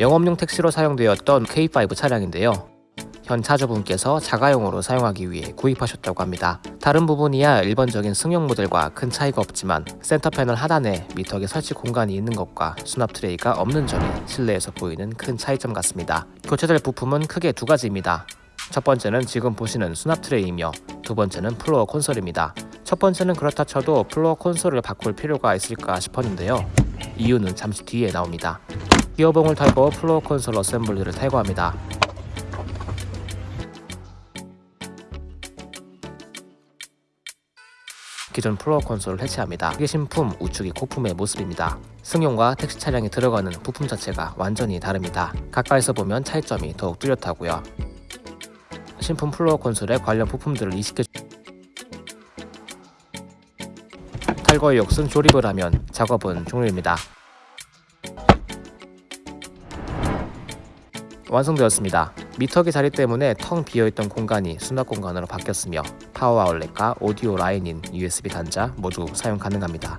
영업용 택시로 사용되었던 K5 차량인데요. 현 차주분께서 자가용으로 사용하기 위해 구입하셨다고 합니다. 다른 부분이야 일반적인 승용 모델과 큰 차이가 없지만 센터 패널 하단에 미터기 설치 공간이 있는 것과 수납 트레이가 없는 점이 실내에서 보이는 큰 차이점 같습니다. 교체될 부품은 크게 두 가지입니다. 첫 번째는 지금 보시는 수납 트레이이며 두 번째는 플로어 콘솔입니다. 첫 번째는 그렇다 쳐도 플로어 콘솔을 바꿀 필요가 있을까 싶었는데요. 이유는 잠시 뒤에 나옵니다. 기어봉을 탈거 플로어 콘솔 assembly를 탈거합니다. 기존 플로어 콘솔을 해체합니다. 이게 신품 우측이 고품의 모습입니다. 승용과 택시 차량이 들어가는 부품 자체가 완전히 다릅니다. 가까이서 보면 차이점이 더욱 뚜렷하고요. 신품 플로어 콘솔에 관련 부품들을 이식해 탈거의 역순 조립을 하면 작업은 종료입니다. 완성되었습니다. 미터기 자리 때문에 텅 비어있던 공간이 수납 공간으로 바뀌었으며 파워 아울렛과 오디오 라인인 USB 단자 모두 사용 가능합니다.